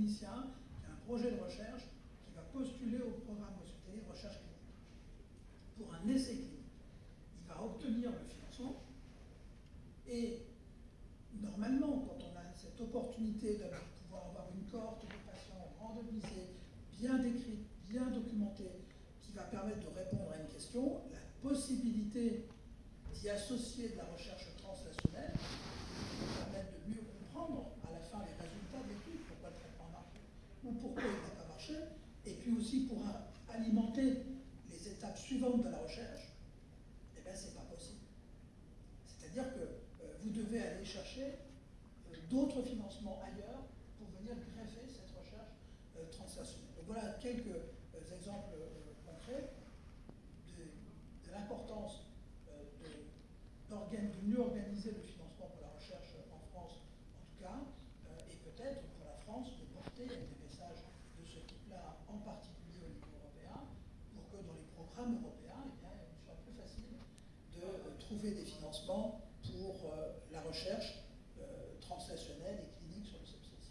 clinicien qui a un projet de recherche qui va postuler au programme hospitalier recherche clinique pour un essai clinique. Il va obtenir le financement et normalement, quand on a cette opportunité de pouvoir avoir une cohorte de patients randomisés, bien décrite, bien documentée, qui va permettre de répondre à une question, la possibilité d'y associer de la recherche translationnelle, qui va permettre de mieux comprendre à la fin les résultats de l'étude, pourquoi le traitement marche ou pourquoi il n'a pas marché, et aussi pour alimenter les étapes suivantes de la recherche, eh bien c'est pas possible. C'est-à-dire que euh, vous devez aller chercher euh, d'autres financements ailleurs pour venir greffer cette recherche euh, translationnelle. Donc voilà quelques exemples concrets de, l'importance de, de, mieux organiser le financement pour la recherche en France, en tout cas, et peut-être pour la France de porter des messages de ce type-là, en particulier au niveau européen, pour que dans les programmes européens, eh bien, il soit plus facile de des financements pour euh, la recherche euh, translationnelle et clinique sur le sepsis.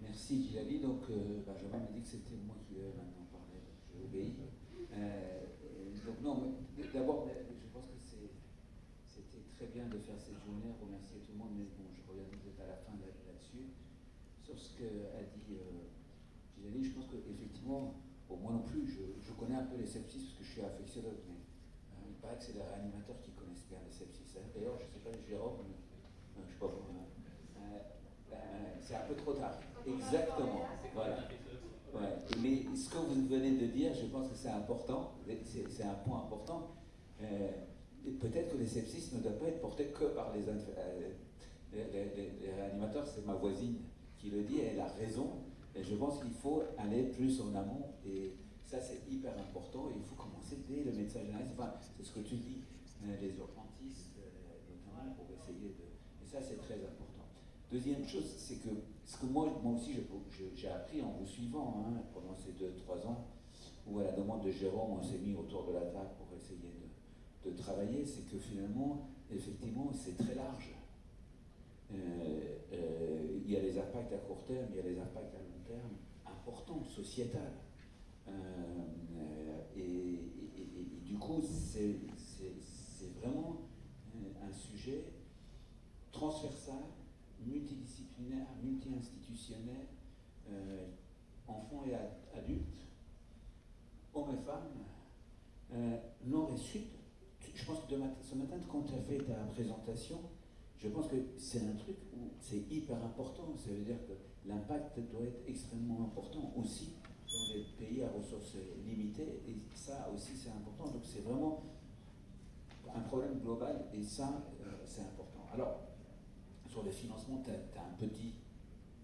Merci Gilali. Donc euh, Benjamin m'a dit que c'était moi qui devais maintenant parler, j'ai obéi. donc non, d'abord, je pense que c'était très bien de faire cette journée, remercier tout le monde, mais bon, je reviens peut-être à la fin là-dessus. Sur ce qu'a dit Gilali, je pense qu'effectivement, bon, moi non plus, je, connais un peu les sepsis parce que je suis infectiologue, paraît que c'est les réanimateurs qui connaissent bien les sepsis. D'ailleurs, je ne sais pas, Jérôme, euh, je sais pas euh, euh, c'est un peu trop tard. Exactement. Voilà. Ouais. Mais ce que vous venez de dire, je pense que c'est important, c'est un point important. Peut-être que les sepsis ne doivent pas être portés que par les, les réanimateurs, c'est ma voisine qui le dit, elle a raison. Et je pense qu'il faut aller plus en amont et ça, c'est hyper important il faut commencer dès le médecin généraliste. Enfin, c'est ce que tu dis, euh, les urgentistes, euh, notamment, pour essayer de. Et ça, c'est très important. Deuxième chose, c'est que ce que moi, moi aussi, j'ai appris en vous suivant hein, pendant ces deux, trois ans, où à la demande de Jérôme, on s'est mis autour de la table pour essayer de, de travailler, c'est que finalement, effectivement, c'est très large. Euh, il y a les impacts à court terme, il y a les impacts à long terme importants, sociétals. Euh, euh, et, du coup, c'est vraiment un sujet transversal, multidisciplinaire, multi-institutionnel, euh, enfants et adultes, hommes et femmes, nord et sud. Je pense que ce matin, quand tu as fait ta présentation, je pense que c'est un truc où c'est hyper important. Ça veut dire que l'impact doit être extrêmement important aussi dans les pays à ressources limitées, et ça aussi c'est important. Donc c'est vraiment un problème global, et ça euh, c'est important. Alors, sur les financements, tu as, un peu dit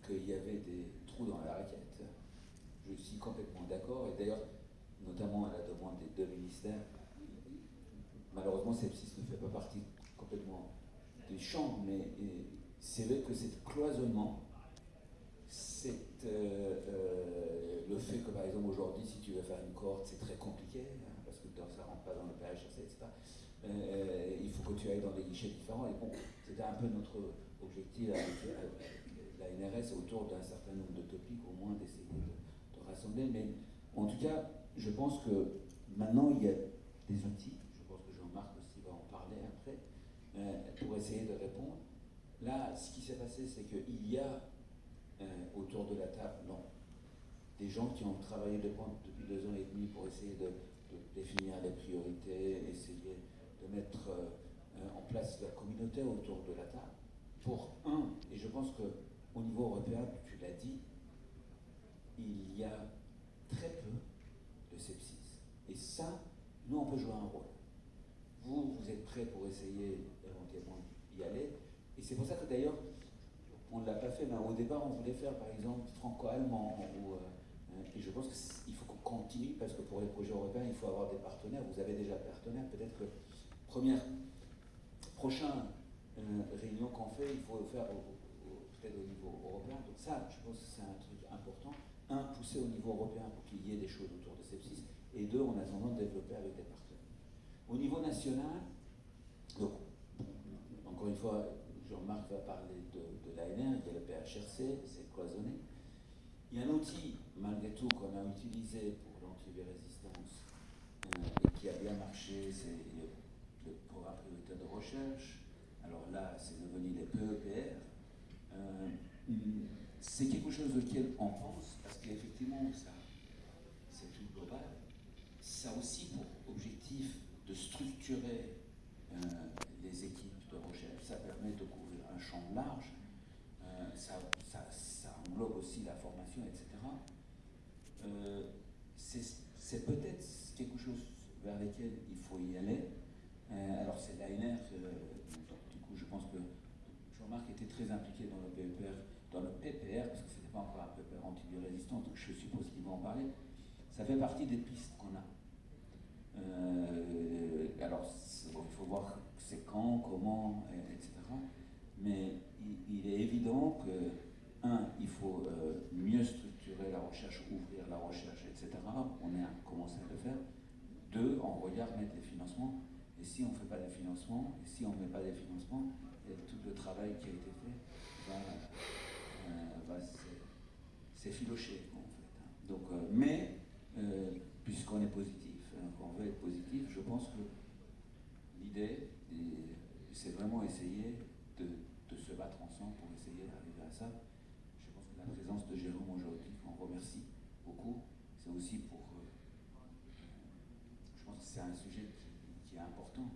qu'il y avait des trous dans la raquette. Je suis complètement d'accord, et d'ailleurs, notamment à la demande des deux ministères, malheureusement, Sepsis ne fait pas partie complètement des champs, mais c'est vrai que c'est cloisonnement c'est euh, le que, par exemple, aujourd'hui, si tu veux faire une cohorte, c'est très compliqué, hein, parce que ça ne rentre pas dans le PHS, etc. Euh, il faut que tu ailles dans des guichets différents. Et bon, c'était un peu notre objectif avec, la NRS autour d'un certain nombre de topics, au moins d'essayer de, rassembler. Mais en tout cas, je pense que maintenant, il y a des outils, je pense que Jean-Marc aussi va en parler après, pour essayer de répondre. Là, ce qui s'est passé, c'est qu'il y a euh, autour de la table, non. Des gens qui ont travaillé depuis deux ans et demi pour essayer de, définir les priorités, essayer de mettre euh, en place la communauté autour de la table. Pour un, et je pense qu'au niveau européen, tu l'as dit, il y a très peu de sepsis. Et ça, nous, on peut jouer un rôle. Vous, vous êtes prêts pour essayer éventuellement d'y aller. Et c'est pour ça que d'ailleurs, on ne l'a pas fait, mais au départ, on voulait faire, par exemple, franco-allemand. Euh, et je pense qu'il faut qu'on continue, parce que pour les projets européens, il faut avoir des partenaires. Vous avez déjà partenaires. Peut-être que, première prochaine réunion qu'on fait, il faut le faire peut-être au niveau européen. Donc ça, je pense que c'est un truc important. Un, pousser au niveau européen pour qu'il y ait des choses autour de sepsis. Et deux, en attendant, développer avec des partenaires. Au niveau national, donc, encore une fois, Jean-Marc va parler de, de l'ANR, il y a le PHRC, c'est cloisonné. Il y a un outil, malgré tout, qu'on a utilisé pour l'antivirésistance euh, et qui a bien marché, c'est le, programme prioritaire de recherche. Alors là, c'est devenu les PEPR. Euh, c'est quelque chose auquel on pense, parce qu'effectivement, c'est tout global. Ça aussi pour objectif de structurer euh, les équipes de recherche. Ça permet de couvrir un champ large. ça, ça, ça englobe aussi la formation, etc. Euh, c'est peut-être quelque chose vers lequel il faut y aller. Euh, alors c'est l'ANR, du coup je pense que Jean-Marc était très impliqué dans le PPR, dans le PPR parce que ce n'était pas encore un PPR anti-résistant, donc je suppose qu'il va en parler. Ça fait partie des pistes qu'on a. Euh, alors il faut voir c'est quand, comment, etc. Mais il est évident que un, il faut euh, mieux structurer la recherche, ouvrir la recherche, etc. On a commencé à le faire. Deux, on regarde mettre les financements. Et si on ne fait pas des financements, et si on ne met pas des financements, tout le travail qui a été fait va, euh, s'effilocher, en fait. Hein. Euh, mais, puisqu'on est positif, hein, qu'on veut être positif, je pense que l'idée, c'est vraiment essayer de, de se battre ensemble pour essayer d'arriver à ça présence de Jérôme aujourd'hui, qu'on remercie beaucoup. C'est aussi pour. Euh, je pense que c'est un sujet qui, est important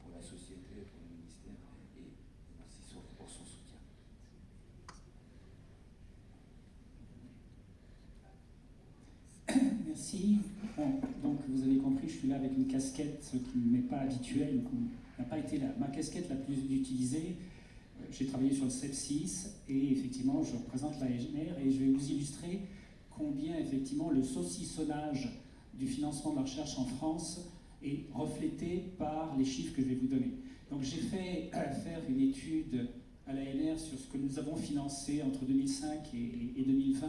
pour la société, pour le ministère, et, merci pour son soutien. Merci. donc vous avez compris, je suis là avec une casquette qui ne m'est pas habituelle, n'a pas été ma casquette la plus utilisée j'ai travaillé sur le sepsis et effectivement je représente la et je vais vous illustrer combien effectivement le saucissonnage du financement de la recherche en France est reflété par les chiffres que je vais vous donner. Donc j'ai fait faire une étude à l'ANR sur ce que nous avons financé entre 2005 et, et 2020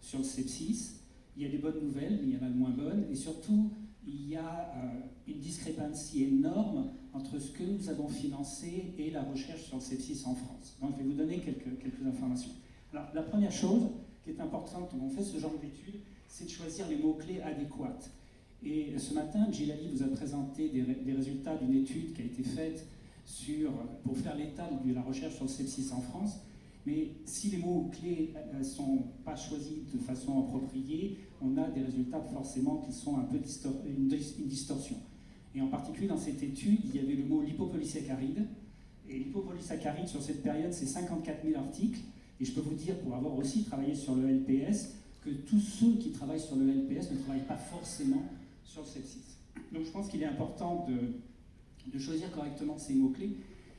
sur le sepsis. Il y a des bonnes nouvelles, mais il y en a de moins bonnes. Et surtout, il y a euh, une discrépancy énorme entre ce que nous avons financé et la recherche sur le sepsis en France. Donc je vais vous donner quelques, quelques informations. Alors la première chose qui est importante quand on fait ce genre d'études, c'est de choisir les mots-clés adéquats. Et ce matin, Gilali vous a présenté des, des résultats d'une étude qui a été faite sur, pour faire l'état de la recherche sur le sepsis en France. Mais si les mots-clés ne euh, sont pas choisis de façon appropriée, on a des résultats forcément qui sont un peu une, distorsion. Et en particulier dans cette étude, il y avait le mot lipopolysaccharide. Et lipopolysaccharide, sur cette période, c'est 54 000 articles. Et je peux vous dire, pour avoir aussi travaillé sur le LPS, que tous ceux qui travaillent sur le LPS ne travaillent pas forcément sur le sepsis. Donc je pense qu'il est important de, choisir correctement ces mots-clés.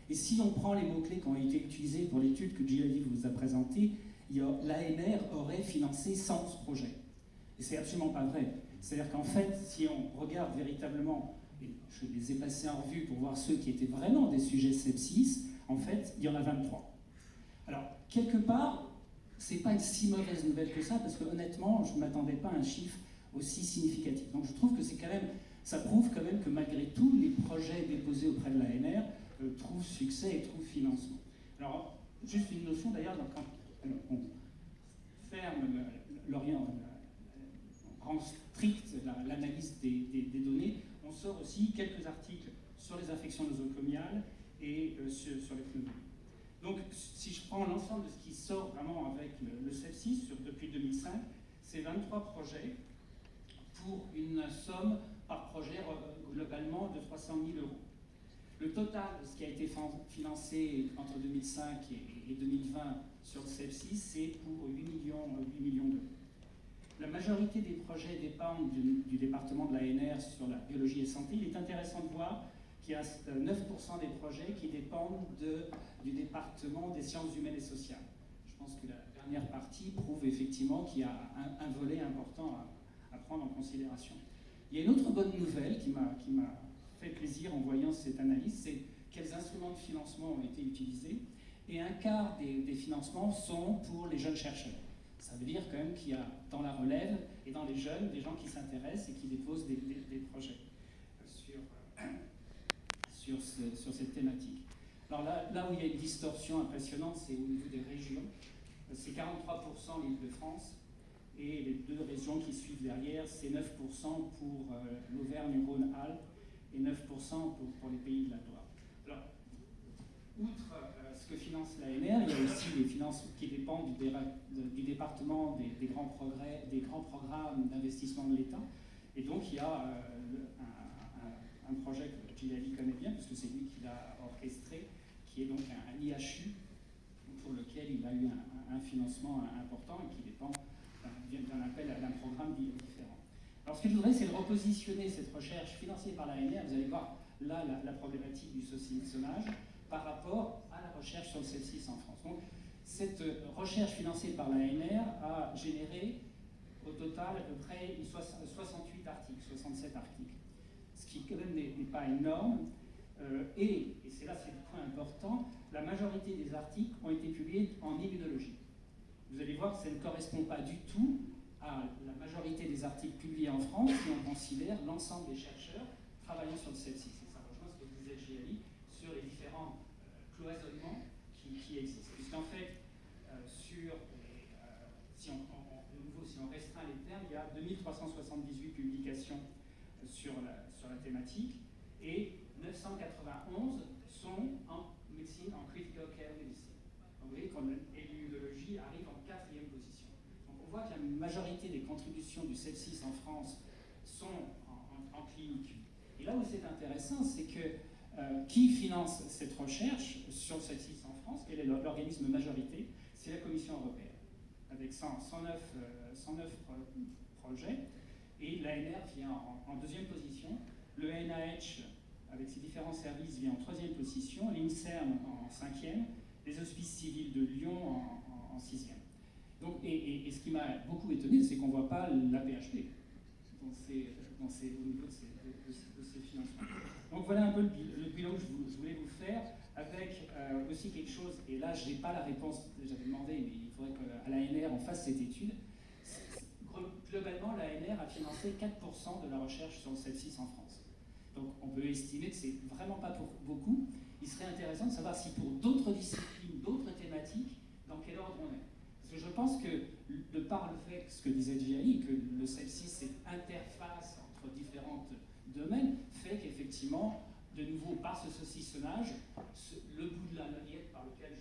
Et si on prend les mots-clés qui ont été utilisés pour l'étude que Giladi vous a présentée, l'ANR aurait financé 100 projets. Et c'est absolument pas vrai. C'est-à-dire qu'en fait, si on regarde véritablement, je les ai passés en revue pour voir ceux qui étaient vraiment des sujets sepsis, en fait, il y en a 23. Alors, quelque part, c'est pas une si mauvaise nouvelle que ça, parce que honnêtement, je ne m'attendais pas à un chiffre aussi significatif. Donc je trouve que c'est quand même, ça prouve quand même que malgré tout, les projets déposés auprès de l'ANR euh, trouvent succès et trouvent financement. Alors, juste une notion d'ailleurs, quand on ferme l'Orient, rend strict l'analyse des, données, on sort aussi quelques articles sur les infections nosocomiales et euh, sur, les pneumonies. Donc, si je prends l'ensemble de ce qui sort vraiment avec le, sepsis sur, depuis 2005, c'est 23 projets pour une somme par projet euh, globalement de 300 000 euros. Le total de ce qui a été financé entre 2005 et, 2020 sur le sepsis, c'est pour 8 millions, 8 millions d'euros. La majorité des projets dépendent du, département de l'ANR sur la biologie et santé. Il est intéressant de voir qu'il y a 9% euh, des projets qui dépendent du département des sciences humaines et sociales. Je pense que la dernière partie prouve effectivement qu'il y a un, volet important à, prendre en considération. Il y a une autre bonne nouvelle qui m'a fait plaisir en voyant cette analyse, c'est quels instruments de financement ont été utilisés, et un quart des, financements sont pour les jeunes chercheurs. Ça veut dire quand même qu'il y a dans la relève et dans les jeunes des gens qui s'intéressent et qui déposent des, projets sur, sur, sur, cette thématique. Alors là, où il y a une distorsion impressionnante, c'est au niveau des régions. C'est 43% l'Île-de-France, et les deux régions qui suivent derrière, c'est 9% pour euh, l'Auvergne-Rhône-Alpes et 9% pour, pour, les pays de la Loire. Alors, outre euh, que finance l'ANR, il y a aussi les finances qui dépendent du, département des, grands programmes d'investissement de l'État. Et donc, il y a euh, un, projet que Gilali connaît bien, puisque c'est lui qui l'a orchestré, qui est donc un, IHU, pour lequel il a eu un, un financement important et qui dépend d'un appel d'un programme différent. Alors ce que je voudrais, c'est repositionner cette recherche financée par l'ANR, vous allez voir là la, problématique du saucissonnage, par rapport à la recherche sur le sepsis en France. Donc, cette recherche financée par l'ANR a généré au total à peu près 68 articles, 67 articles, ce qui quand même n'est pas énorme. Euh, et, et c'est là c'est le point important, la majorité des articles ont été publiés en immunologie vous allez voir que ça ne correspond pas du tout à la majorité des articles publiés en France si on considère l'ensemble des chercheurs travaillant sur le sepsis. Et ça rejoint ce que disait Giali sur les différents euh, cloisonnements qui, existent. Puisqu'en fait, euh, sur euh, si on, nouveau, si on restreint les termes, il y a 2378 publications sur la, sur la thématique et 991 sont en médecine, en critical care medicine. Donc vous voyez qu'on arrive en quatrième position. Donc on voit que la majorité des contributions du sepsis en France sont en, clinique. Et là où c'est intéressant, c'est que euh, qui finance cette recherche sur le sepsis en France, est l'organisme majorité C'est la Commission européenne, avec 109, 109 euh, projets. Et l'ANR vient en, deuxième position. Le NIH, avec ses différents services, vient en troisième position. L'INSERM en cinquième. Les hospices civils de Lyon en, sixième. Donc, et, ce qui m'a beaucoup étonné, c'est qu'on ne voit pas la PHP au niveau de ces, financements. Donc voilà un peu le, bilan que je, voulais vous faire, avec euh, aussi quelque chose, et là je n'ai pas la réponse j'avais demandé, mais il faudrait qu'à l'ANR on fasse cette étude. Globalement, l'ANR a financé 4% de la recherche sur le sepsis en France. Donc on peut estimer que c'est vraiment pas pour beaucoup. Il serait intéressant de savoir si pour d'autres disciplines, d'autres thématiques, dans quel ordre on est. Parce que je pense que, de par le fait, ce que disait Gianni, que le sepsis, c'est interface entre différents domaines, fait qu'effectivement, de nouveau, par ce saucissonnage, le bout de la lorgnette par lequel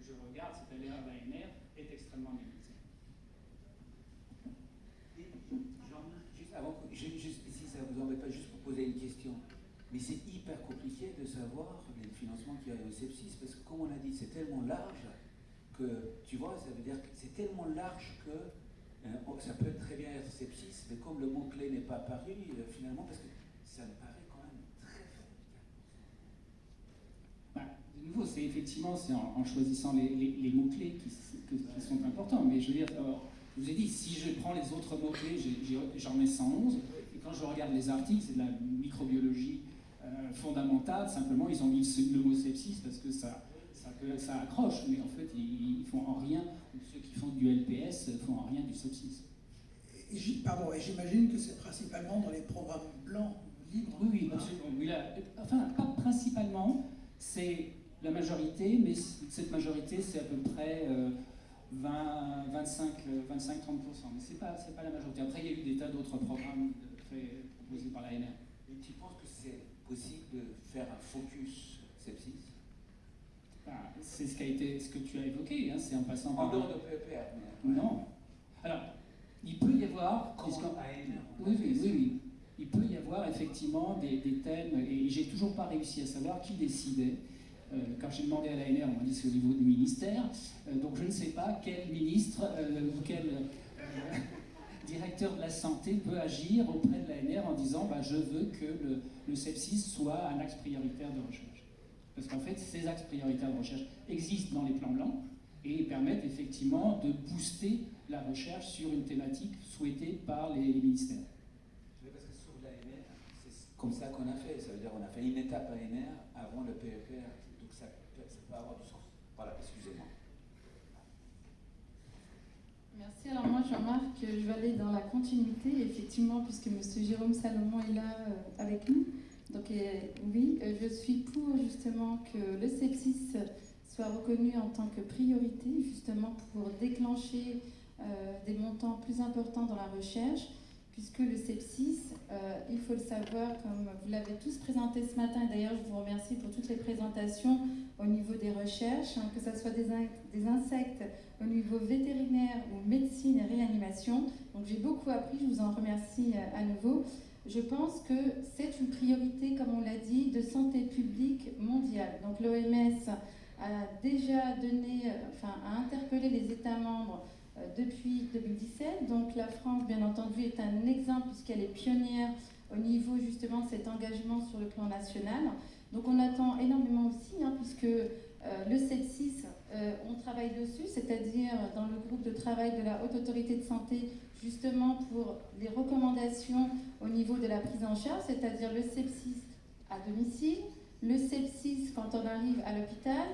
je, regarde, c'est-à-dire l'ANR, est extrêmement limité. Juste avant, juste, si ça vous embête pas, juste pour poser une question. Mais c'est hyper compliqué de savoir les financements qui arrivent au sepsis, parce que comme on a dit, c'est tellement large tu vois, ça veut dire que c'est tellement large que euh, ça peut très bien être sepsis, mais comme le mot-clé n'est pas apparu, euh, finalement, parce que ça me paraît quand même très faible. Bah, de nouveau, c'est effectivement c'est en, choisissant les, mots-clés qui, sont importants, mais je veux dire, je vous ai dit, si je prends les autres mots-clés, j'en mets 111, et quand je regarde les articles, c'est de la microbiologie euh, fondamentale, simplement ils ont mis le mot sepsis parce que ça ça accroche, mais en fait, ils, font en rien, ceux qui font du LPS font en rien du sepsis. Pardon, et j'imagine que c'est principalement dans les programmes blancs, libres. Oui, oui, absolument. enfin, pas principalement, c'est la majorité, mais cette majorité, c'est à peu près 20, 25, 25-30%. Mais ce n'est pas, pas la majorité. Après, il y a eu des tas d'autres programmes proposés par l'ANR. Tu penses que c'est possible de faire un focus sepsis c'est ce, qui a été, ce que tu as évoqué, hein, c'est en passant par... En dehors de PEPR Non. Alors, il peut y avoir... oui, oui, oui, oui. Il peut y avoir effectivement des, thèmes, et j'ai toujours pas réussi à savoir qui décidait. Euh, quand j'ai demandé à l'ANR, on m'a dit c'est au niveau du ministère, euh, donc je ne sais pas quel ministre euh, ou quel directeur de la santé peut agir auprès de l'ANR en disant bah, je veux que le, le sepsis soit un axe prioritaire de recherche. Parce qu'en fait, ces axes prioritaires de recherche existent dans les plans blancs et permettent effectivement de booster la recherche sur une thématique souhaitée par les, ministères. parce que sur l'ANR, c'est comme ça qu'on a fait. Ça veut dire qu'on a fait une étape ANR avant le PEPR. Donc ça, ça peut avoir du sens. Voilà, excusez-moi. Merci. Alors moi, Jean-Marc, je vais aller dans la continuité, effectivement, puisque M. Jérôme Salomon est là euh, avec nous. Donc euh, oui, euh, je suis pour justement que le sepsis soit reconnu en tant que priorité, justement pour déclencher des montants plus importants dans la recherche, puisque le sepsis, il faut le savoir, comme vous l'avez tous présenté ce matin, et d'ailleurs je vous remercie pour toutes les présentations au niveau des recherches, hein, que ce soit des, des insectes au niveau vétérinaire ou médecine et réanimation. Donc j'ai beaucoup appris, je vous en remercie euh, à nouveau. Je pense que c'est une priorité, comme on l'a dit, de santé publique mondiale. Donc l'OMS a déjà donné, euh, enfin a interpellé les États membres euh, depuis 2017. Donc la France, bien entendu, est un exemple puisqu'elle est pionnière au niveau justement de cet engagement sur le plan national. Donc on attend énormément aussi, hein, puisque le sepsis euh, on travaille dessus, c'est-à-dire dans le groupe de travail de la Haute Autorité de Santé, justement pour les recommandations au niveau de la prise en charge, c'est-à-dire le sepsis à domicile, le sepsis quand on arrive à l'hôpital,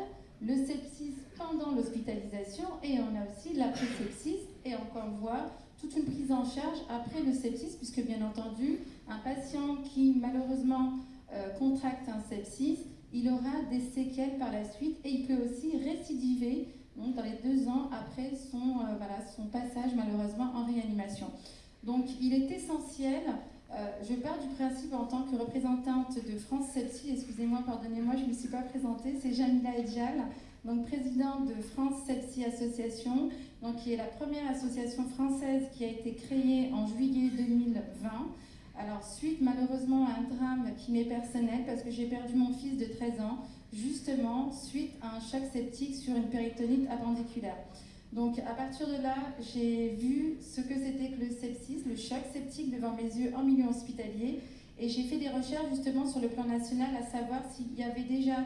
le sepsis pendant l'hospitalisation et on a aussi l'après-sepsis et encore voir toute une prise en charge après le sepsis puisque bien entendu un patient qui malheureusement euh, contracte un sepsis il aura des séquelles par la suite et il peut aussi récidiver dans les deux ans après son, euh, son passage malheureusement en réanimation. Donc il est essentiel, euh, je pars du principe en tant que représentante de France Sepsi, excusez-moi, pardonnez-moi, je ne me suis pas présentée, c'est Jamila Edjal, donc présidente de France Sepsi Association, donc, qui est la première association française qui a été créée en juillet 2020 alors, suite malheureusement à un drame qui m'est personnel, parce que j'ai perdu mon fils de 13 ans, justement suite à un choc septique sur une péritonite appendiculaire. Donc, à partir de là, j'ai vu ce que c'était que le sepsis, le choc septique devant mes yeux en milieu hospitalier, et j'ai fait des recherches justement sur le plan national à savoir s'il y avait déjà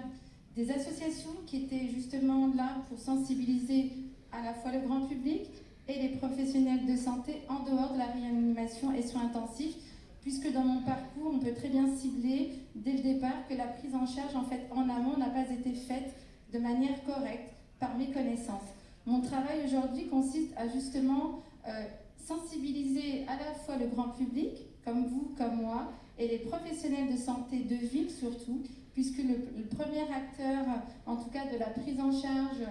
des associations qui étaient justement là pour sensibiliser à la fois le grand public et les professionnels de santé en dehors de la réanimation et soins intensifs puisque dans mon parcours, on peut très bien cibler dès le départ que la prise en charge en amont n'a pas été faite de manière correcte par mes connaissances. Mon travail aujourd'hui consiste à justement euh, sensibiliser à la fois le grand public, comme vous, comme moi, et les professionnels de santé de ville surtout, puisque le premier acteur, en tout cas de la prise en charge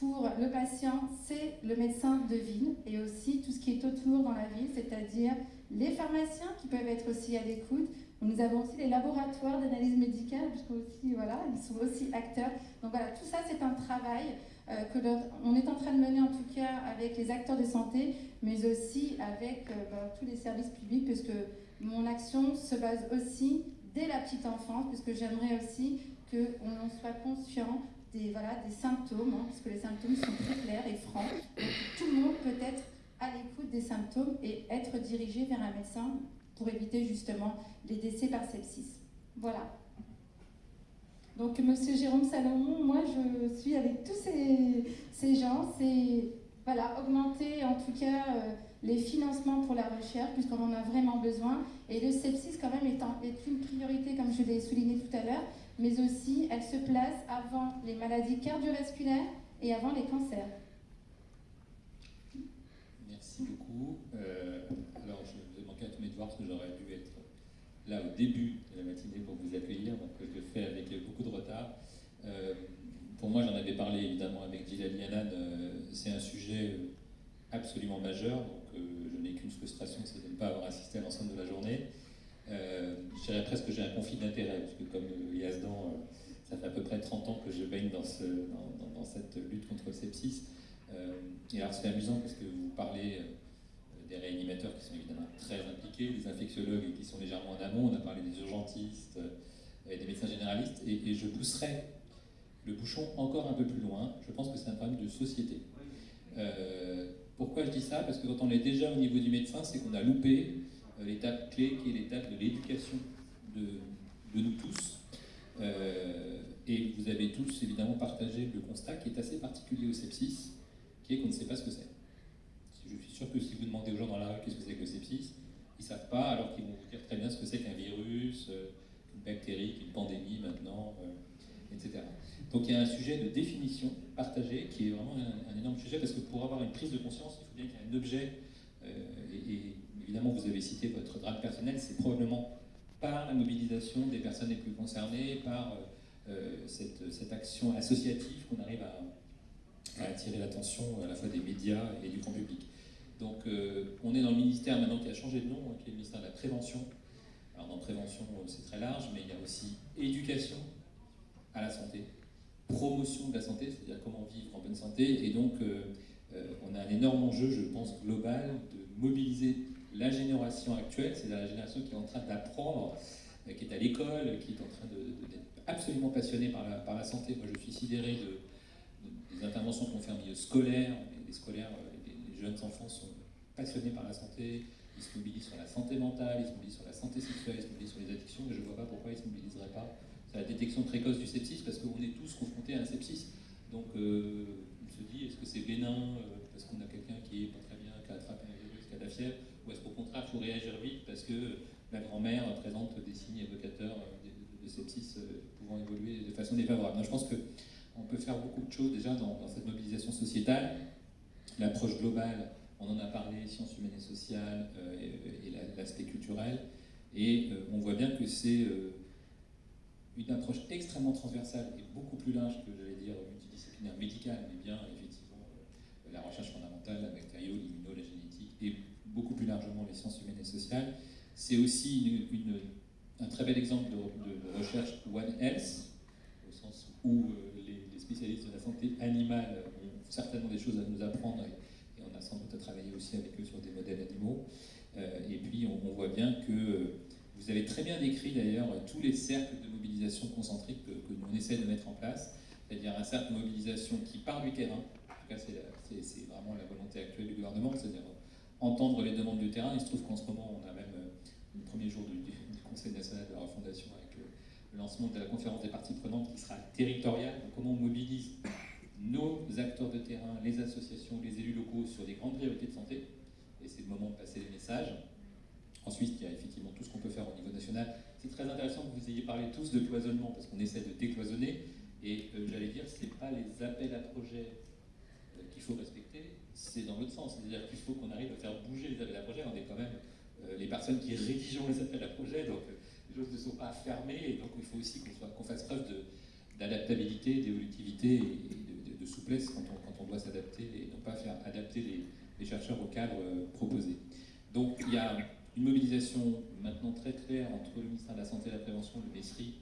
pour le patient, c'est le médecin de ville et aussi tout ce qui est autour dans la ville, c'est-à-dire les pharmaciens qui peuvent être aussi à l'écoute. Nous avons aussi les laboratoires d'analyse médicale, puisque aussi, voilà, ils sont aussi acteurs. Donc voilà, tout ça, c'est un travail euh, que on est en train de mener en tout cas avec les acteurs de santé, mais aussi avec euh, bah, tous les services publics, puisque mon action se base aussi dès la petite enfance, puisque j'aimerais aussi qu'on soit conscient des, voilà, des symptômes, hein, puisque les symptômes sont très clairs et francs. Donc, tout le monde peut être à l'écoute des symptômes et être dirigé vers un médecin pour éviter justement les décès par sepsis. Voilà. Donc, Monsieur Jérôme Salomon, moi, je suis avec tous ces, ces gens. C'est voilà, augmenter en tout cas euh, les financements pour la recherche, puisqu'on en a vraiment besoin. Et le sepsis, quand même, est, est une priorité, comme je l'ai souligné tout à l'heure, mais aussi elle se place avant les maladies cardiovasculaires et avant les cancers. Merci beaucoup. Euh, alors, je vous ai manqué à tous mes devoirs parce que j'aurais dû être là au début de la matinée pour vous accueillir, donc je le fais avec beaucoup de retard. Euh, pour moi, j'en avais parlé évidemment avec Gilles Yanan, euh, c'est un sujet absolument majeur, donc je n'ai qu'une frustration, c'est de ne pas avoir assisté à l'ensemble de la journée. Je dirais presque que j'ai un conflit d'intérêts, parce que comme Yazdan, ça fait à peu près 30 ans que je baigne dans, ce, dans cette lutte contre le sepsis. Euh, et alors c'est amusant parce que vous parlez euh, des réanimateurs qui sont évidemment très impliqués, des infectiologues qui sont légèrement en amont, on a parlé des urgentistes euh, et des médecins généralistes, et, je pousserai le bouchon encore un peu plus loin. Je pense que c'est un problème de société. pourquoi je dis ça? Parce que quand on est déjà au niveau du médecin, c'est qu'on a loupé l'étape clé qui est l'étape de l'éducation de, nous tous. et vous avez tous évidemment partagé le constat qui est assez particulier au sepsis, qu'on ne sait pas ce que c'est. Je suis sûr que si vous demandez aux gens dans la rue qu'est-ce que c'est que le sepsis, ils ne savent pas, alors qu'ils vont vous dire très bien ce que c'est qu'un virus, virus, une bactérie, une pandémie maintenant, etc. Donc il y a un sujet de définition partagé qui est vraiment un, énorme sujet parce que pour avoir une prise de conscience, il faut bien qu'il y ait un objet. Et, et, évidemment, vous avez cité votre drame personnel, c'est probablement par la mobilisation des personnes les plus concernées, par cette, cette, action associative qu'on arrive à, attirer l'attention à la fois des médias et du grand public. Donc euh, on est dans le ministère maintenant qui a changé de nom, hein, qui est le ministère de la Prévention. Alors dans prévention, euh, c'est très large, mais il y a aussi éducation à la santé, promotion de la santé, c'est-à-dire comment vivre en bonne santé. Et donc euh, on a un énorme enjeu, je pense, global, de mobiliser la génération actuelle, c'est-à-dire la génération qui est en train d'apprendre, qui est à l'école, qui est en train d'être absolument passionnée par la, santé. Moi, je suis sidéré de, des interventions qu'on fait en milieu scolaire. Les scolaires, euh, les, jeunes enfants sont passionnés par la santé, ils se mobilisent sur la santé mentale, ils se mobilisent sur la santé sexuelle, ils se mobilisent sur les addictions, mais je ne vois pas pourquoi ils ne se mobiliseraient pas sur la détection précoce du sepsis, parce qu'on est tous confrontés à un sepsis. Donc euh, on se dit, est-ce que c'est bénin euh, parce qu'on a quelqu'un qui est pas très bien, qui a attrapé un virus, qui a de la fièvre, ou est-ce qu'au contraire, il faut réagir vite parce que la grand-mère présente des signes évocateurs de, sepsis pouvant évoluer de façon défavorable. je pense que on peut faire beaucoup de choses déjà dans, cette mobilisation sociétale. L'approche globale, on en a parlé, sciences humaines et sociales euh, et, l'aspect culturel. Et euh, on voit bien que c'est euh, une approche extrêmement transversale et beaucoup plus large que, j'allais dire, multidisciplinaire médicale, mais bien effectivement la recherche fondamentale, la matériaux, l'immuno, la génétique, et beaucoup plus largement les sciences humaines et sociales. C'est aussi un très bel exemple de, recherche One Health, au sens où spécialistes de la santé animale ont certainement des choses à nous apprendre et, on a sans doute à travailler aussi avec eux sur des modèles animaux. Euh, et puis on, voit bien que vous avez très bien décrit d'ailleurs tous les cercles de mobilisation concentrique que, que nous essaie de mettre en place, c'est-à-dire un cercle de mobilisation qui part du terrain, en tout cas c'est vraiment la volonté actuelle du gouvernement, c'est-à-dire entendre les demandes du terrain. Il se trouve qu'en ce moment on a même euh, le premier jour du, Conseil national de la refondation le lancement de la conférence des parties prenantes qui sera territoriale, comment on mobilise nos acteurs de terrain, les associations, les élus locaux sur les grandes priorités de santé, et c'est le moment de passer les messages. Ensuite, il y a effectivement tout ce qu'on peut faire au niveau national. C'est très intéressant que vous ayez parlé tous de cloisonnement, parce qu'on essaie de décloisonner, et euh, j'allais dire, ce n'est pas les appels à projets euh, qu'il faut respecter, c'est dans l'autre sens. C'est-à-dire qu'il faut qu'on arrive à faire bouger les appels à projets. On est quand même euh, les personnes qui rédigent les appels à projets, donc les choses ne sont pas fermées, et donc il faut aussi qu'on fasse preuve d'adaptabilité, d'évolutivité et de, souplesse quand on, doit s'adapter et non pas faire adapter les, chercheurs au cadre euh, proposé. Donc il y a une mobilisation maintenant très claire entre le ministère de la Santé et de la Prévention, le MESRI,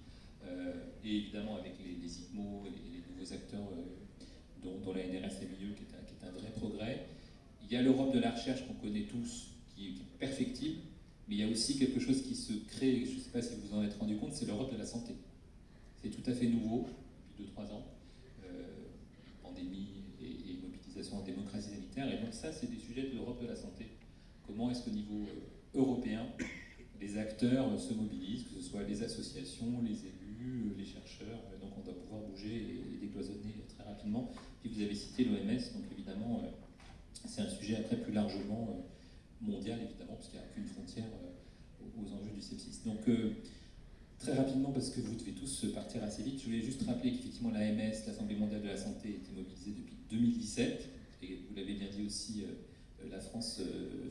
euh, et évidemment avec les, ICMO et les, nouveaux acteurs euh, dont, la NRS est milieu, qui est, un, vrai progrès. Il y a l'Europe de la recherche qu'on connaît tous, qui est perfectible, mais il y a aussi quelque chose qui se crée, je ne sais pas si vous en êtes rendu compte, c'est l'Europe de la santé. C'est tout à fait nouveau depuis 2-3 ans. Euh, pandémie et, mobilisation en démocratie sanitaire. Et donc ça, c'est des sujets de l'Europe de la santé. Comment est-ce qu'au niveau euh, européen, les acteurs euh, se mobilisent, que ce soit les associations, les élus, les chercheurs. Donc on doit pouvoir bouger et, décloisonner très rapidement. Puis vous avez cité l'OMS, donc évidemment, c'est un sujet après plus largement mondial évidemment, parce qu'il n'y a aucune frontière euh, aux enjeux du sepsis. Donc, euh, très rapidement, parce que vous devez tous partir assez vite, je voulais juste rappeler qu'effectivement l'AMS, l'Assemblée mondiale de la santé, était mobilisée depuis 2017, et vous l'avez bien dit aussi, euh, la France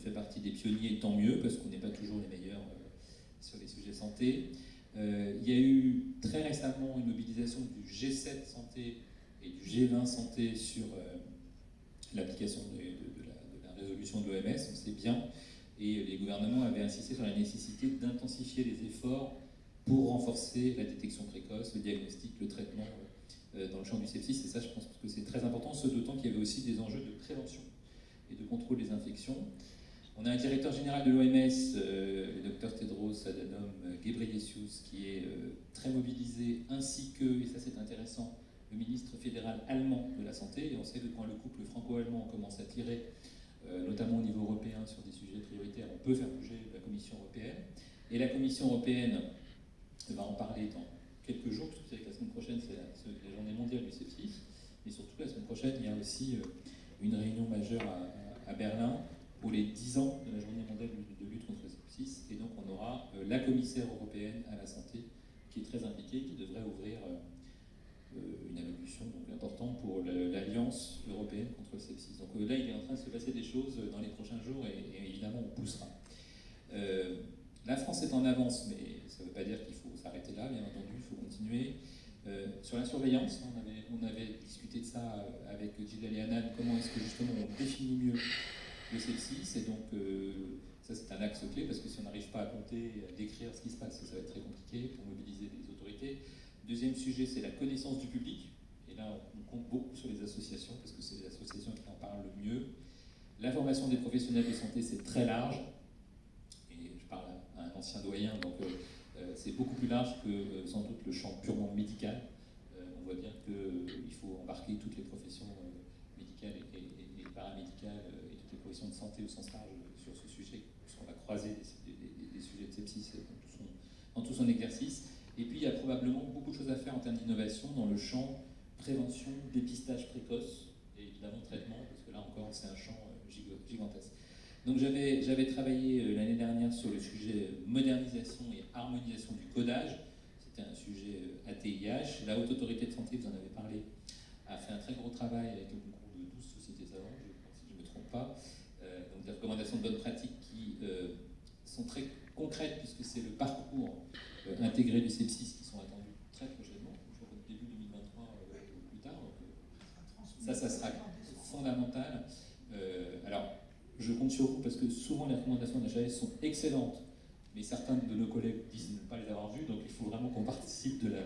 fait partie des pionniers, tant mieux, parce qu'on n'est pas toujours les meilleurs sur les sujets santé. il y a eu très récemment une mobilisation du G7 santé et du G20 santé sur l'application de, résolution de l'OMS, on sait bien, et les gouvernements avaient insisté sur la nécessité d'intensifier les efforts pour renforcer la détection précoce, le diagnostic, le traitement euh, dans le champ du sepsis. Et ça, je pense que c'est très important, ce d'autant qu'il y avait aussi des enjeux de prévention et de contrôle des infections. On a un directeur général de l'OMS, euh, le docteur Tedros Adhanom Ghebreyesus, qui est euh, très mobilisé, ainsi que, et ça c'est intéressant, le ministre fédéral allemand de la santé. Et on sait que quand le couple franco-allemand commence à tirer euh, notamment au niveau européen sur des sujets prioritaires, on peut faire bouger la Commission européenne. Et la Commission européenne va en parler dans quelques jours, parce que vous savez que la semaine prochaine, c'est la, journée mondiale du sepsis. Mais surtout, la semaine prochaine, il y a aussi une réunion majeure à, Berlin pour les 10 ans de la journée mondiale de, lutte contre le sepsis. Et donc, on aura euh, la commissaire européenne à la santé, qui est très impliquée, qui devrait ouvrir une allocution donc, importante pour l'Alliance européenne contre le sepsis. Donc là, il est en train de se passer des choses dans les prochains jours et, évidemment, on poussera. la France est en avance, mais ça ne veut pas dire qu'il faut s'arrêter là, bien entendu, il faut continuer. sur la surveillance, on avait, discuté de ça avec Gilles Hanan, comment est-ce que justement on définit mieux le sepsis, et donc ça, c'est un axe clé parce que si on n'arrive pas à compter, à décrire ce qui se passe, ça va être très compliqué pour mobiliser les autorités. Deuxième sujet, c'est la connaissance du public. Et là, on compte beaucoup sur les associations parce que c'est les associations qui en parlent le mieux. L'information des professionnels de santé, c'est très large. Et je parle à un ancien doyen, donc euh, euh, c'est beaucoup plus large que euh, sans doute le champ purement médical. on voit bien qu'il faut embarquer toutes les professions médicales et, paramédicales professions de santé au sens large sur ce sujet va croiser des, sujets de sepsis dans tout, son, exercice. Et puis, il y a probablement beaucoup de choses à faire en termes d'innovation dans le champ prévention, dépistage précoce et évidemment traitement, parce que là encore, c'est un champ euh, gigantesque. Donc, j'avais travaillé euh, l'année dernière sur le sujet modernisation et harmonisation du codage. C'était un sujet ATIH. Euh, la Haute Autorité de Santé, vous en avez parlé, a fait un très gros travail avec le concours de 12 sociétés savantes, si je ne me trompe pas. Des recommandations de bonne pratique euh, sont très concrètes puisque c'est le parcours euh, intégré du sepsis qui sont attendus très prochainement, je crois début 2023 euh, ou plus tard. ça, ça sera fondamental. alors, je compte sur vous parce que souvent les recommandations de la sont excellentes, mais certains de nos collègues disent ne pas les avoir vues, donc il faut vraiment qu'on participe de la,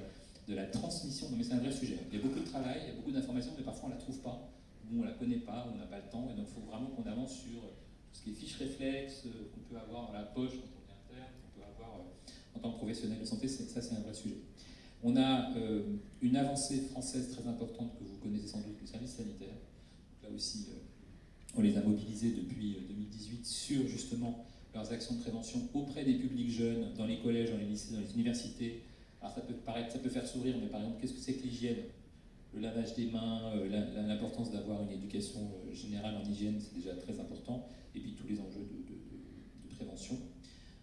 de la transmission. mais c'est un vrai sujet. Il y a beaucoup de travail, il y a beaucoup d'informations, mais parfois on ne la trouve pas, ou on ne la connaît pas, ou on n'a pas le temps, et donc il faut vraiment qu'on avance sur ce qui est fiche réflexe euh, qu'on peut avoir dans la poche quand on est interne, qu'on peut avoir euh, en tant que professionnel de santé, ça c'est un vrai sujet. On a euh, une avancée française très importante que vous connaissez sans doute, le service sanitaire. là aussi, on les a mobilisés depuis 2018 sur justement leurs actions de prévention auprès des publics jeunes, dans les collèges, dans les lycées, dans les universités. Alors ça peut paraître, ça peut faire sourire, mais par exemple, qu'est-ce que c'est que l'hygiène? Le lavage des mains, l'importance d'avoir une éducation générale en hygiène, c'est déjà très important et puis tous les enjeux de, prévention.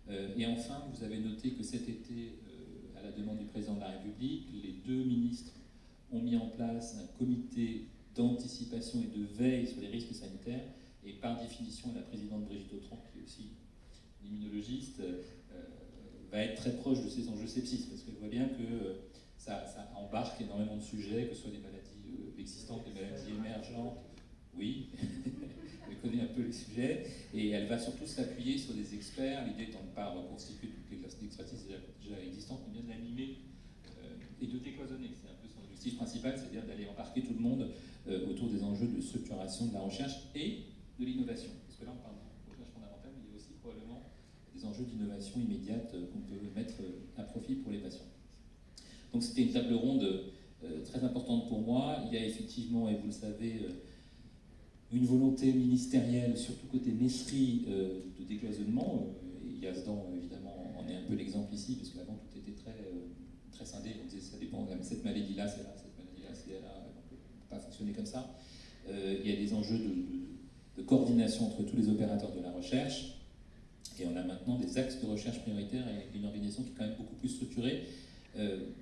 Euh, et enfin, vous avez noté que cet été, euh, à la demande du président de la République, les deux ministres ont mis en place un comité d'anticipation et de veille sur les risques sanitaires. Et par définition, la présidente Brigitte Autran, qui est aussi une immunologiste, euh, va être très proche de ces enjeux sepsis, parce qu'elle voit bien que ça, embarque énormément de sujets, que ce soit des maladies existantes, des maladies émergentes, oui, connaît un peu les sujets, et elle va surtout s'appuyer sur des experts, l'idée étant de ne pas reconstituer toutes les classes d'expertise déjà, existantes, mais bien de l'animer euh, et de décloisonner. C'est un peu son objectif principal, c'est-à-dire d'aller embarquer tout le monde euh, autour des enjeux de structuration de la recherche et de l'innovation. Parce que là, on parle de recherche fondamentale, mais il y a aussi probablement des enjeux d'innovation immédiate euh, qu'on peut mettre à profit pour les patients. Donc c'était une table ronde très importante pour moi. Il y a effectivement, et vous le savez, une volonté ministérielle, surtout côté messerie, euh, de décloisonnement. Euh, et Yazdan, évidemment, en est un peu l'exemple ici, parce qu'avant tout était très, euh, très scindé. On disait ça dépend, cette maladie-là, c'est là, cette maladie-là, c'est là. On ne peut pas fonctionner comme ça. il y a des enjeux de, de, coordination entre tous les opérateurs de la recherche. Et on a maintenant des axes de recherche prioritaires et une organisation qui est quand même beaucoup plus structurée.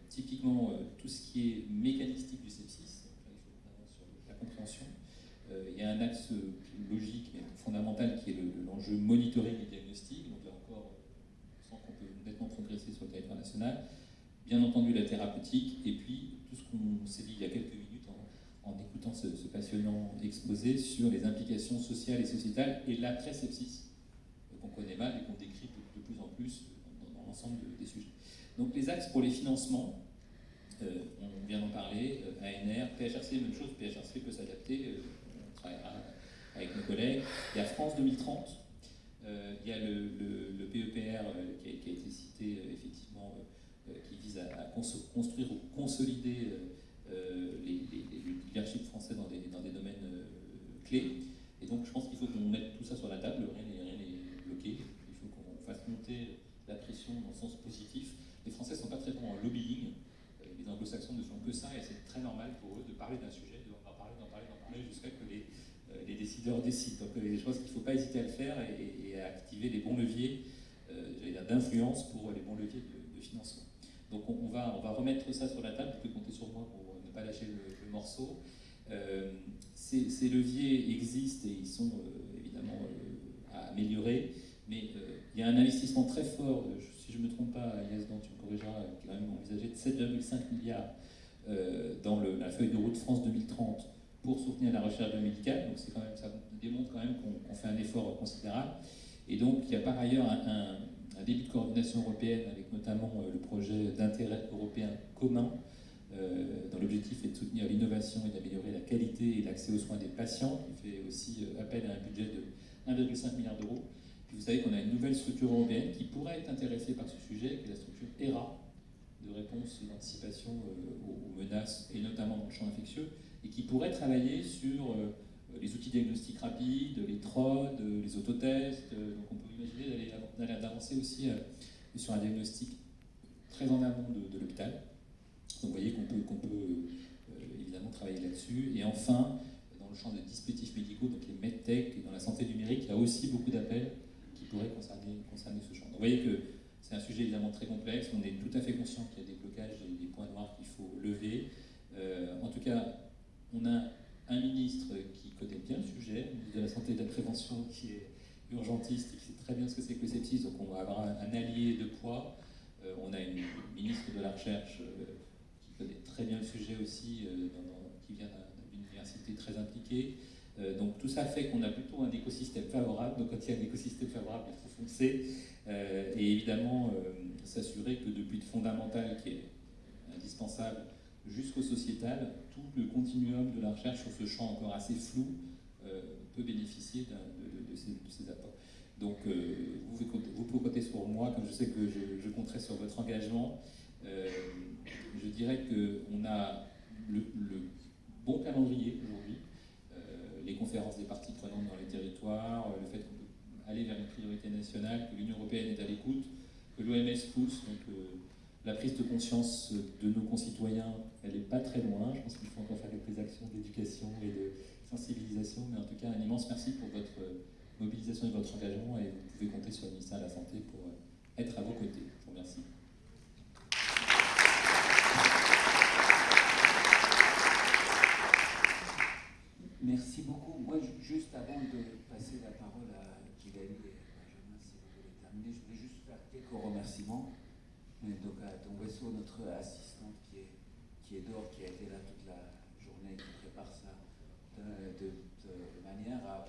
Typiquement, tout ce qui est mécanistique du sepsis, il faut sur la compréhension, euh, il y a un axe logique mais fondamental qui est l'enjeu monitoring et diagnostic. Donc là encore, on sent qu'on peut nettement progresser sur le territoire national. Bien entendu, la thérapeutique, et puis tout ce qu'on s'est dit il y a quelques minutes en, écoutant ce, passionnant exposé sur les implications sociales et sociétales et l'après-sepsis, euh, qu'on connaît mal et qu'on décrit de, plus en plus dans, l'ensemble des sujets. Donc les axes pour les financements, euh, on vient d'en parler, ANR, PHRC, même chose, PHRC peut s'adapter avec nos collègues. Il y a France 2030, euh, il y a le, PEPR euh, qui, a, été cité euh, effectivement, qui vise à, construire ou consolider les, leaderships français dans des, dans des domaines clés. Et donc je pense qu'il faut qu'on mette tout ça sur la table, rien n'est bloqué, il faut qu'on fasse monter la pression dans le sens positif. Les Français ne sont pas très bons en lobbying, les anglo-saxons ne font que ça et c'est très normal pour eux de parler d'un sujet, d'en parler, d'en parler, d'en parler jusqu'à que les les décideurs décident. Donc euh, je pense qu'il ne faut pas hésiter à le faire et, à activer les bons leviers, euh, d'influence pour les bons leviers de, financement. Donc on, va, remettre ça sur la table, vous pouvez compter sur moi pour ne pas lâcher le, morceau. Ces, leviers existent et ils sont évidemment à améliorer, mais il y a un investissement très fort, je ne me trompe pas, Inès, dont tu me corrigeras, est quand même envisagé de 7,5 milliards dans la feuille de route France 2030 pour soutenir la recherche médicale. Donc quand même, ça démontre quand même qu'on fait un effort considérable. Et donc il y a par ailleurs un, début de coordination européenne avec notamment euh, le projet d'intérêt européen commun euh, dont l'objectif est de soutenir l'innovation et d'améliorer la qualité et l'accès aux soins des patients, qui fait aussi euh, appel à un budget de 1,5 milliard d'euros. Vous savez qu'on a une nouvelle structure européenne qui pourrait être intéressée par ce sujet, qui est la structure ERA, de réponse et d'anticipation aux menaces, et notamment dans le champ infectieux, et qui pourrait travailler sur euh, les outils diagnostiques rapides, les TROD, les autotests. Euh, donc on peut imaginer d'avancer aussi euh, sur un diagnostic très en amont de, l'hôpital. Donc vous voyez qu'on peut, peut évidemment travailler là-dessus. Et enfin, dans le champ des dispositifs médicaux, donc les medtech et dans la santé numérique, il y a aussi beaucoup d'appels qui pourraient concerner, concerner ce. Donc vous voyez que c'est un sujet évidemment très complexe, on est tout à fait conscient qu'il y a des blocages et des points noirs qu'il faut lever. en tout cas, on a un ministre qui connaît bien le sujet, de la Santé et de la Prévention, qui est urgentiste et qui sait très bien ce que c'est que le sepsis, donc on va avoir un, allié de poids. Euh, on a une ministre de la Recherche euh, qui connaît très bien le sujet aussi, euh, qui vient d'une université très impliquée. Donc tout ça fait qu'on a plutôt un écosystème favorable. Donc quand il y a un écosystème favorable, il faut foncer. et évidemment, s'assurer que depuis le fondamental qui est indispensable jusqu'au sociétal, tout le continuum de la recherche sur ce champ encore assez flou euh, peut bénéficier de, ces, apports. Donc euh, vous, vous, pouvez compter sur moi, comme je sais que je, compterai sur votre engagement. Euh, je dirais qu'on a le, bon calendrier aujourd'hui, les conférences des parties prenantes dans les territoires, le fait qu'on peut aller vers une priorité nationale, que l'Union européenne est à l'écoute, que l'OMS pousse, donc la prise de conscience de nos concitoyens, elle n'est pas très loin. Je pense qu'il faut encore faire quelques actions d'éducation et de sensibilisation. Mais en tout cas, un immense merci pour votre mobilisation et votre engagement. Et vous pouvez compter sur le ministère de la Santé pour être à vos côtés. Je vous remercie. Merci beaucoup. Moi, juste avant de passer la parole à Gigali et Benjamin, si vous voulez terminer, je voulais juste faire quelques remerciements donc à vaisseau, notre assistante qui est, qui est dehors, qui a été là toute la journée, qui prépare ça de, de, manière à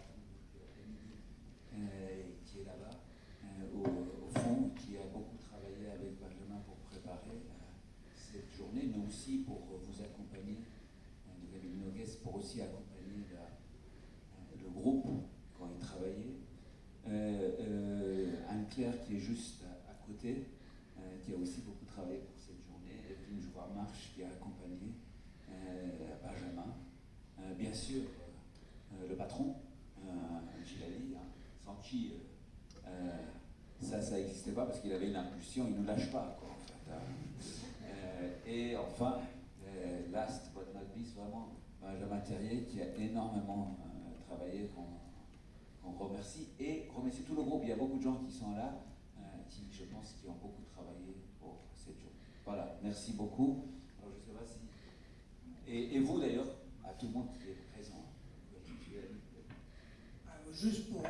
euh, qui est là-bas, euh, au, fond, qui a beaucoup travaillé avec Benjamin pour préparer euh, cette journée, mais aussi pour vous accompagner, de pour aussi accompagner le groupe quand il travaillait. Qui est juste à côté, qui a aussi beaucoup travaillé pour cette journée, Evelyne Jouard-Marche qui a accompagné euh, Benjamin, euh, bien sûr euh, le patron, Gilali, hein, sans qui ça, ça n'existait pas parce qu'il avait une impulsion, il ne lâche pas. Quoi, en fait, hein. et enfin, last but not vraiment, Benjamin Terrier qui a énormément travaillé, remercie, et remercie tout le groupe. Il y a beaucoup de gens qui sont là, qui, je pense, qui ont beaucoup voilà, merci beaucoup. Alors, je sais pas si... Et, vous d'ailleurs, à tout le monde qui est présent. Juste pour,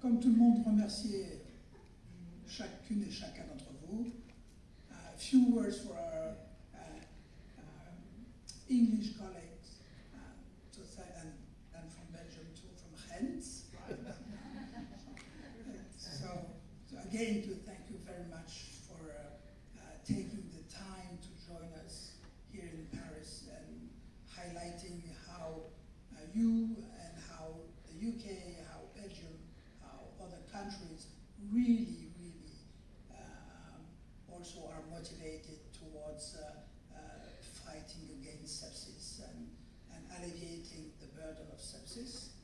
comme tout le monde, remercier chacune et chacun d'entre vous. Few words for uh, uh, English again, to thank you very much for uh, uh, taking highlighting how uh, you and how the UK, how Belgium, how other countries really, really um, also are motivated towards fighting against sepsis and, and alleviating the burden of sepsis.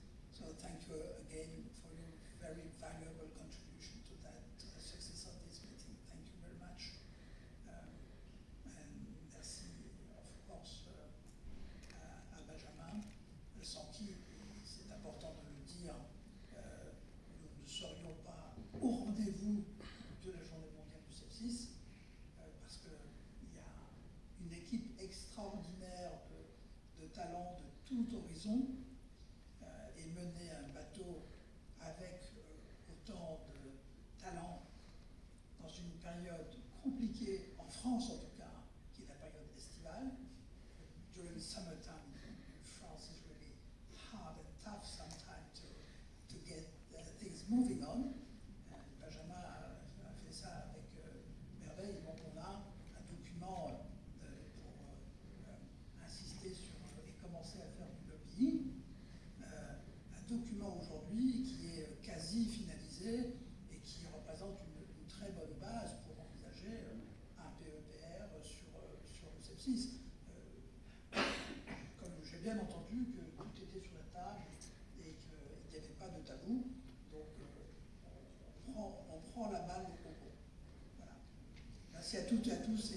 tout horizon euh, et mener un bateau avec euh, autant de talent dans une période compliquée, en France en tout cas, qui est la période estivale, during summertime À toutes et à tous.